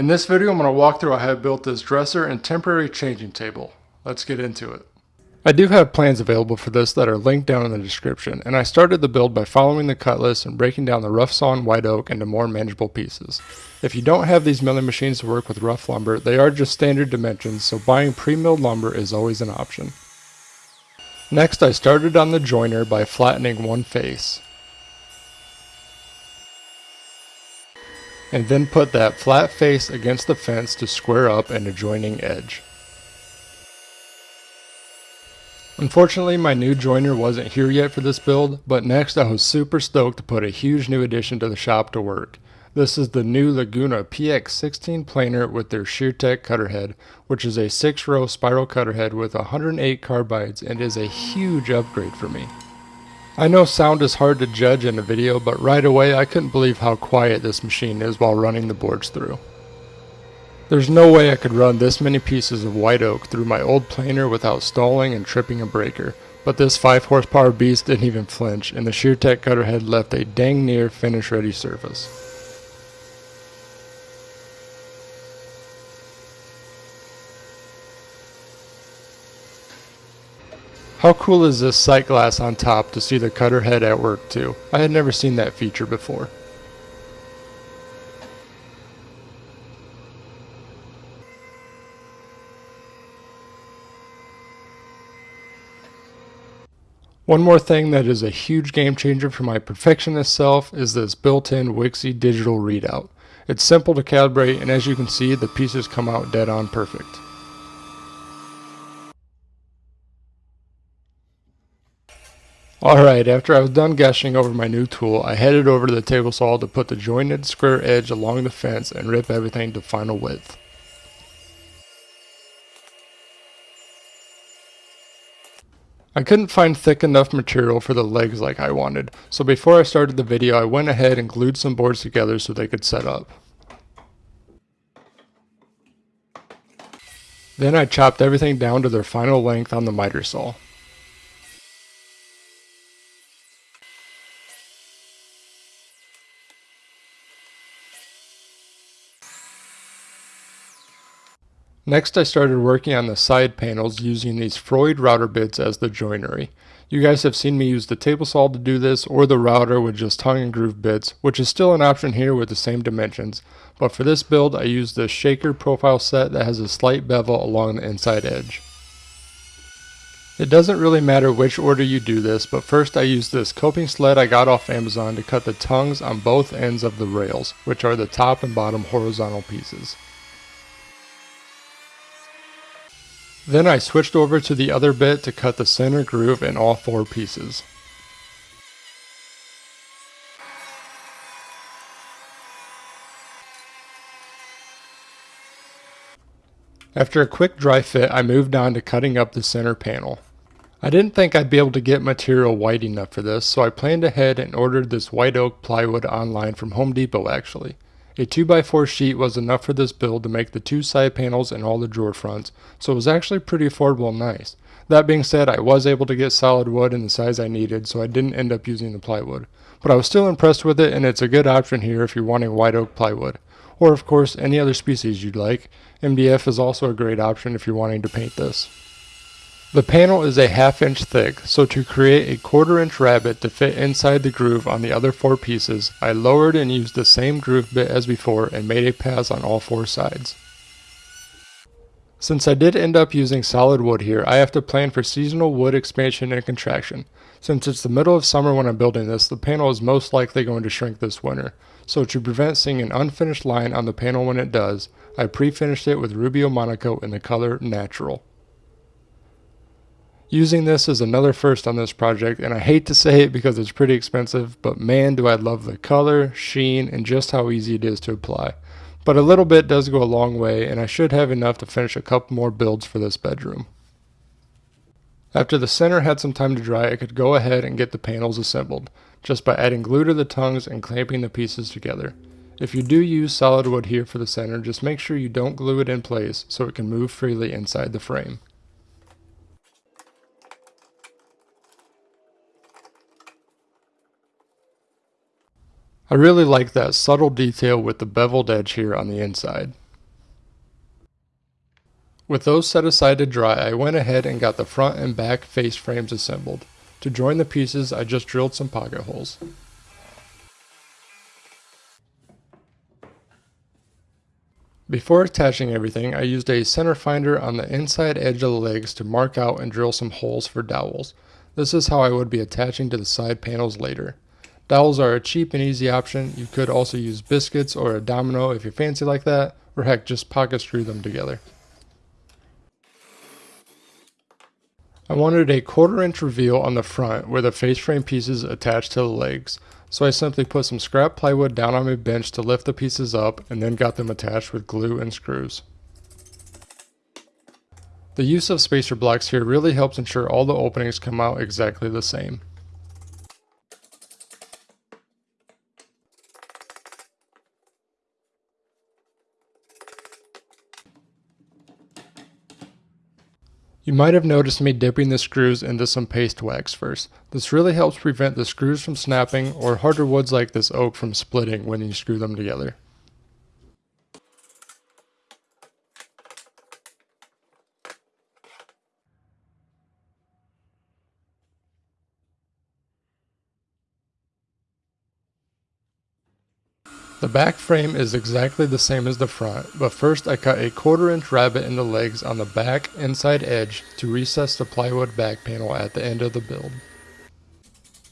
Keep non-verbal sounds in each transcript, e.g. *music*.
In this video I'm going to walk through how I have built this dresser and temporary changing table. Let's get into it. I do have plans available for this that are linked down in the description, and I started the build by following the cut list and breaking down the rough sawn white oak into more manageable pieces. If you don't have these milling machines to work with rough lumber, they are just standard dimensions, so buying pre-milled lumber is always an option. Next I started on the jointer by flattening one face. And then put that flat face against the fence to square up an adjoining edge. Unfortunately, my new jointer wasn't here yet for this build, but next I was super stoked to put a huge new addition to the shop to work. This is the new Laguna PX16 planer with their ShearTec cutter head, which is a 6-row spiral cutter head with 108 carbides and is a huge upgrade for me. I know sound is hard to judge in a video, but right away I couldn't believe how quiet this machine is while running the boards through. There's no way I could run this many pieces of white oak through my old planer without stalling and tripping a breaker, but this 5 horsepower beast didn't even flinch, and the ShearTec cutter head left a dang near finish ready surface. How cool is this sight glass on top to see the cutter head at work too? I had never seen that feature before. One more thing that is a huge game changer for my perfectionist self is this built-in Wixey digital readout. It's simple to calibrate and as you can see the pieces come out dead on perfect. Alright, after I was done gushing over my new tool, I headed over to the table saw to put the jointed square edge along the fence and rip everything to final width. I couldn't find thick enough material for the legs like I wanted, so before I started the video I went ahead and glued some boards together so they could set up. Then I chopped everything down to their final length on the miter saw. Next I started working on the side panels using these Freud router bits as the joinery. You guys have seen me use the table saw to do this or the router with just tongue and groove bits, which is still an option here with the same dimensions, but for this build I used the shaker profile set that has a slight bevel along the inside edge. It doesn't really matter which order you do this, but first I used this coping sled I got off Amazon to cut the tongues on both ends of the rails, which are the top and bottom horizontal pieces. Then I switched over to the other bit to cut the center groove in all four pieces. After a quick dry fit, I moved on to cutting up the center panel. I didn't think I'd be able to get material white enough for this, so I planned ahead and ordered this white oak plywood online from Home Depot actually. A 2x4 sheet was enough for this build to make the two side panels and all the drawer fronts, so it was actually pretty affordable and nice. That being said, I was able to get solid wood in the size I needed, so I didn't end up using the plywood. But I was still impressed with it, and it's a good option here if you're wanting white oak plywood. Or of course, any other species you'd like. MDF is also a great option if you're wanting to paint this. The panel is a half inch thick, so to create a quarter inch rabbet to fit inside the groove on the other four pieces, I lowered and used the same groove bit as before and made a pass on all four sides. Since I did end up using solid wood here, I have to plan for seasonal wood expansion and contraction. Since it's the middle of summer when I'm building this, the panel is most likely going to shrink this winter. So to prevent seeing an unfinished line on the panel when it does, I pre-finished it with Rubio Monocoat in the color Natural. Using this is another first on this project, and I hate to say it because it's pretty expensive, but man do I love the color, sheen, and just how easy it is to apply. But a little bit does go a long way, and I should have enough to finish a couple more builds for this bedroom. After the center had some time to dry, I could go ahead and get the panels assembled, just by adding glue to the tongues and clamping the pieces together. If you do use solid wood here for the center, just make sure you don't glue it in place so it can move freely inside the frame. I really like that subtle detail with the beveled edge here on the inside. With those set aside to dry, I went ahead and got the front and back face frames assembled. To join the pieces, I just drilled some pocket holes. Before attaching everything, I used a center finder on the inside edge of the legs to mark out and drill some holes for dowels. This is how I would be attaching to the side panels later. Dowels are a cheap and easy option. You could also use biscuits or a domino if you fancy like that, or heck, just pocket screw them together. I wanted a quarter inch reveal on the front where the face frame pieces attach to the legs. So I simply put some scrap plywood down on my bench to lift the pieces up and then got them attached with glue and screws. The use of spacer blocks here really helps ensure all the openings come out exactly the same. You might have noticed me dipping the screws into some paste wax first. This really helps prevent the screws from snapping or harder woods like this oak from splitting when you screw them together. Back frame is exactly the same as the front, but first I cut a quarter inch rabbet in the legs on the back inside edge to recess the plywood back panel at the end of the build.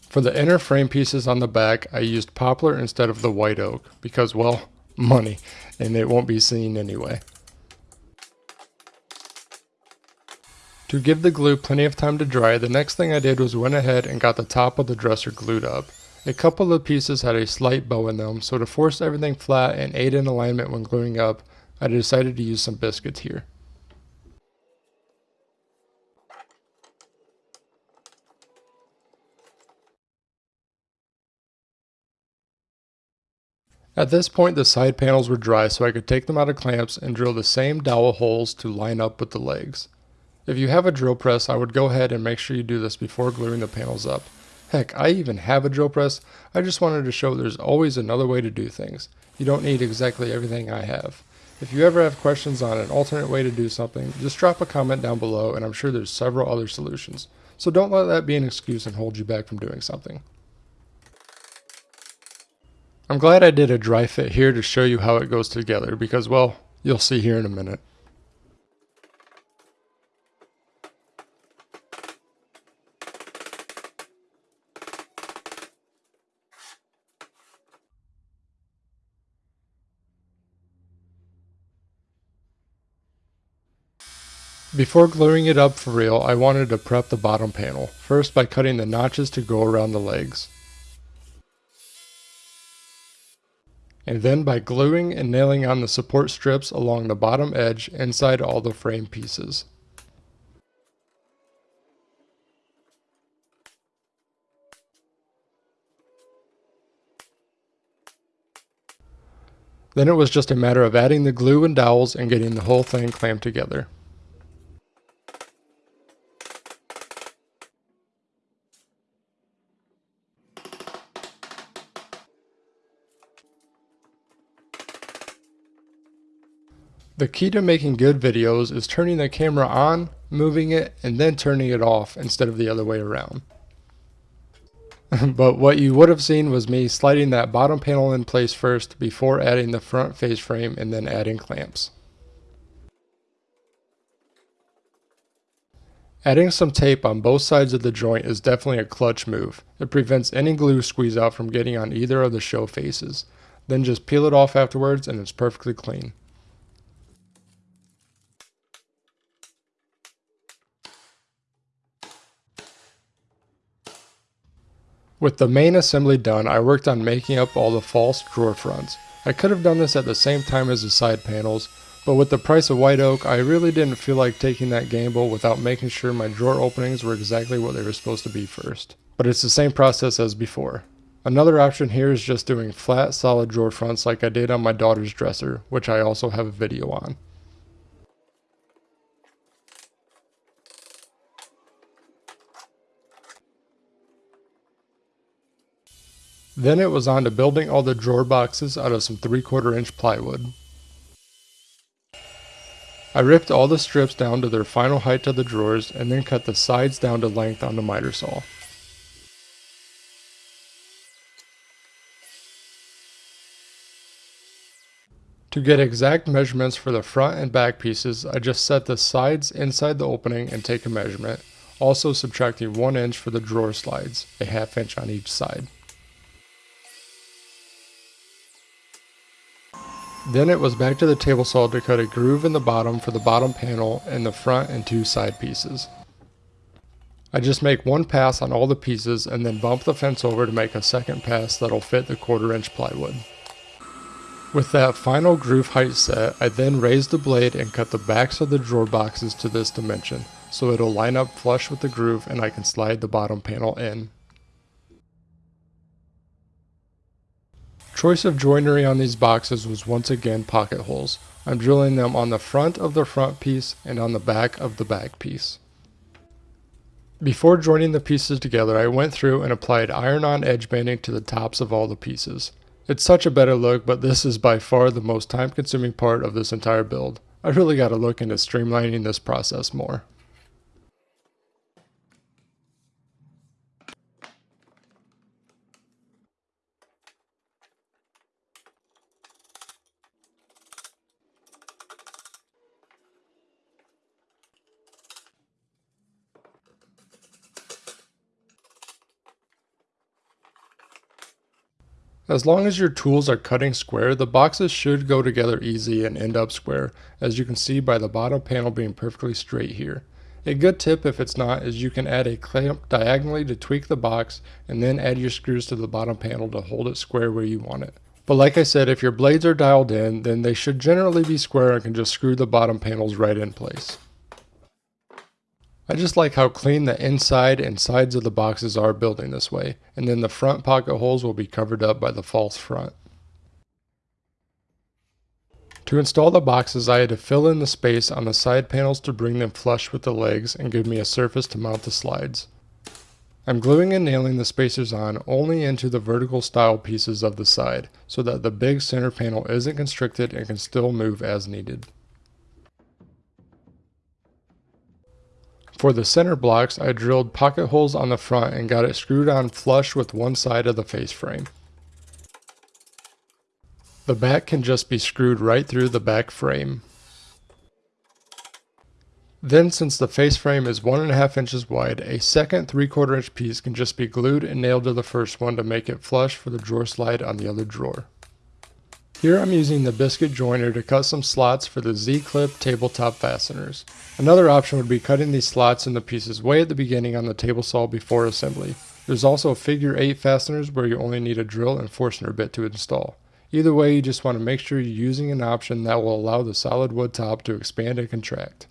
For the inner frame pieces on the back, I used poplar instead of the white oak, because well, *laughs* money, and it won't be seen anyway. To give the glue plenty of time to dry, the next thing I did was went ahead and got the top of the dresser glued up. A couple of pieces had a slight bow in them, so to force everything flat and aid in alignment when gluing up, I decided to use some biscuits here. At this point the side panels were dry so I could take them out of clamps and drill the same dowel holes to line up with the legs. If you have a drill press I would go ahead and make sure you do this before gluing the panels up. Heck, I even have a drill press. I just wanted to show there's always another way to do things. You don't need exactly everything I have. If you ever have questions on an alternate way to do something, just drop a comment down below and I'm sure there's several other solutions. So don't let that be an excuse and hold you back from doing something. I'm glad I did a dry fit here to show you how it goes together because, well, you'll see here in a minute. Before gluing it up for real, I wanted to prep the bottom panel, first by cutting the notches to go around the legs. And then by gluing and nailing on the support strips along the bottom edge inside all the frame pieces. Then it was just a matter of adding the glue and dowels and getting the whole thing clamped together. The key to making good videos is turning the camera on, moving it, and then turning it off instead of the other way around. *laughs* but what you would have seen was me sliding that bottom panel in place first before adding the front face frame and then adding clamps. Adding some tape on both sides of the joint is definitely a clutch move. It prevents any glue squeeze out from getting on either of the show faces. Then just peel it off afterwards and it's perfectly clean. With the main assembly done, I worked on making up all the false drawer fronts. I could have done this at the same time as the side panels, but with the price of white oak, I really didn't feel like taking that gamble without making sure my drawer openings were exactly what they were supposed to be first. But it's the same process as before. Another option here is just doing flat solid drawer fronts like I did on my daughter's dresser, which I also have a video on. Then it was on to building all the drawer boxes out of some 3 quarter inch plywood. I ripped all the strips down to their final height of the drawers and then cut the sides down to length on the miter saw. To get exact measurements for the front and back pieces, I just set the sides inside the opening and take a measurement, also subtracting 1 inch for the drawer slides, a half inch on each side. Then it was back to the table saw to cut a groove in the bottom for the bottom panel and the front and two side pieces. I just make one pass on all the pieces and then bump the fence over to make a second pass that'll fit the quarter inch plywood. With that final groove height set, I then raise the blade and cut the backs of the drawer boxes to this dimension, so it'll line up flush with the groove and I can slide the bottom panel in. Choice of joinery on these boxes was once again pocket holes. I'm drilling them on the front of the front piece and on the back of the back piece. Before joining the pieces together, I went through and applied iron-on edge banding to the tops of all the pieces. It's such a better look, but this is by far the most time-consuming part of this entire build. I really gotta look into streamlining this process more. As long as your tools are cutting square, the boxes should go together easy and end up square, as you can see by the bottom panel being perfectly straight here. A good tip if it's not is you can add a clamp diagonally to tweak the box and then add your screws to the bottom panel to hold it square where you want it. But like I said, if your blades are dialed in, then they should generally be square and can just screw the bottom panels right in place. I just like how clean the inside and sides of the boxes are building this way, and then the front pocket holes will be covered up by the false front. To install the boxes I had to fill in the space on the side panels to bring them flush with the legs and give me a surface to mount the slides. I'm gluing and nailing the spacers on only into the vertical stile pieces of the side, so that the big center panel isn't constricted and can still move as needed. For the center blocks, I drilled pocket holes on the front and got it screwed on flush with one side of the face frame. The back can just be screwed right through the back frame. Then since the face frame is 1.5 inches wide, a second 3 quarter inch piece can just be glued and nailed to the first one to make it flush for the drawer slide on the other drawer. Here I'm using the biscuit joiner to cut some slots for the Z-clip tabletop fasteners. Another option would be cutting these slots into pieces way at the beginning on the table saw before assembly. There's also figure 8 fasteners where you only need a drill and Forstner bit to install. Either way, you just want to make sure you're using an option that will allow the solid wood top to expand and contract.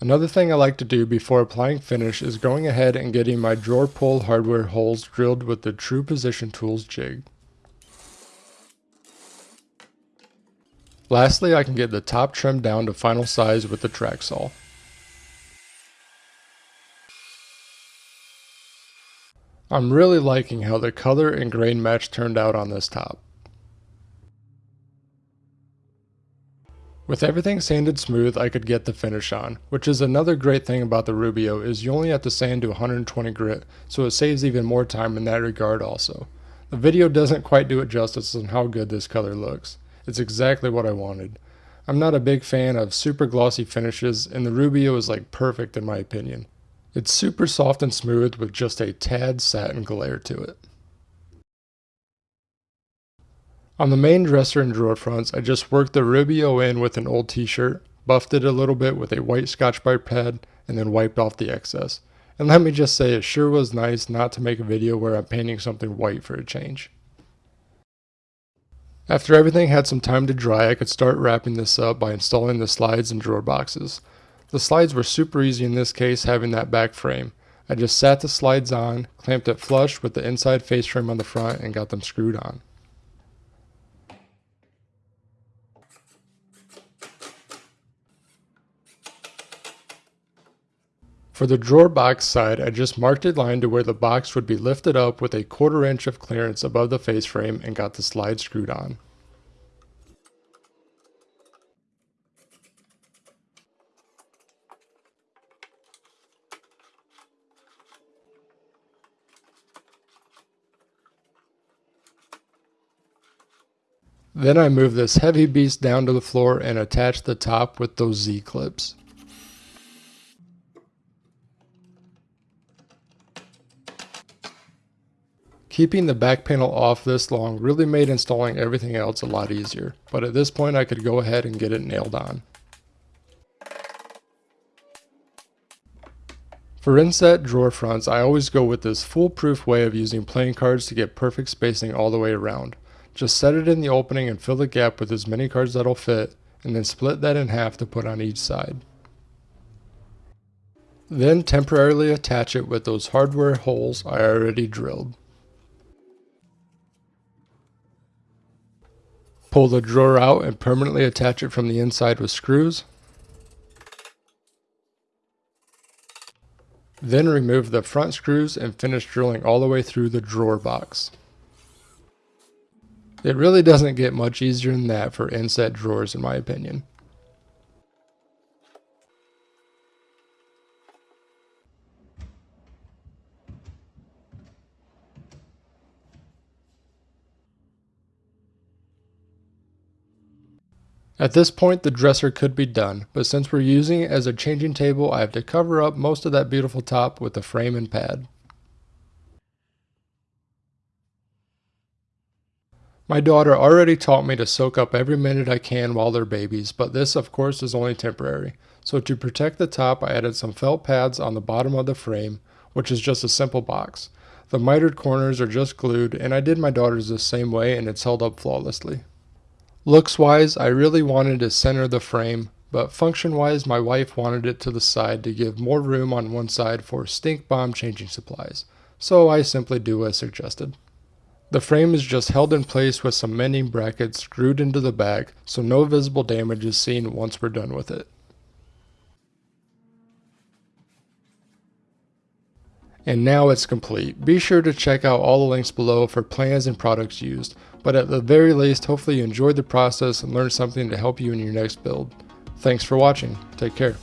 Another thing I like to do before applying finish is going ahead and getting my drawer pull hardware holes drilled with the True Position Tools jig. Lastly, I can get the top trimmed down to final size with the track saw. I'm really liking how the color and grain match turned out on this top. With everything sanded smooth, I could get the finish on, which is another great thing about the Rubio is you only have to sand to 120 grit, so it saves even more time in that regard also. The video doesn't quite do it justice on how good this color looks. It's exactly what I wanted. I'm not a big fan of super glossy finishes, and the Rubio is like perfect in my opinion. It's super soft and smooth with just a tad satin glare to it. On the main dresser and drawer fronts, I just worked the Rubio in with an old t-shirt, buffed it a little bit with a white Scotch-Brite pad, and then wiped off the excess. And let me just say, it sure was nice not to make a video where I'm painting something white for a change. After everything had some time to dry, I could start wrapping this up by installing the slides and drawer boxes. The slides were super easy in this case having that back frame. I just sat the slides on, clamped it flush with the inside face frame on the front, and got them screwed on. For the drawer box side, I just marked a line to where the box would be lifted up with a quarter inch of clearance above the face frame and got the slide screwed on. Then I moved this heavy beast down to the floor and attached the top with those Z-clips. Keeping the back panel off this long really made installing everything else a lot easier, but at this point I could go ahead and get it nailed on. For inset drawer fronts, I always go with this foolproof way of using playing cards to get perfect spacing all the way around. Just set it in the opening and fill the gap with as many cards that'll fit, and then split that in half to put on each side. Then temporarily attach it with those hardware holes I already drilled. Pull the drawer out and permanently attach it from the inside with screws. Then remove the front screws and finish drilling all the way through the drawer box. It really doesn't get much easier than that for inset drawers in my opinion. At this point the dresser could be done, but since we're using it as a changing table I have to cover up most of that beautiful top with a frame and pad. My daughter already taught me to soak up every minute I can while they're babies, but this of course is only temporary. So to protect the top I added some felt pads on the bottom of the frame, which is just a simple box. The mitered corners are just glued, and I did my daughter's the same way and it's held up flawlessly. Looks wise, I really wanted to center the frame, but function wise, my wife wanted it to the side to give more room on one side for stink bomb changing supplies, so I simply do as suggested. The frame is just held in place with some mending brackets screwed into the back so no visible damage is seen once we're done with it. And now it's complete. Be sure to check out all the links below for plans and products used, but at the very least, hopefully you enjoyed the process and learned something to help you in your next build. Thanks for watching. Take care.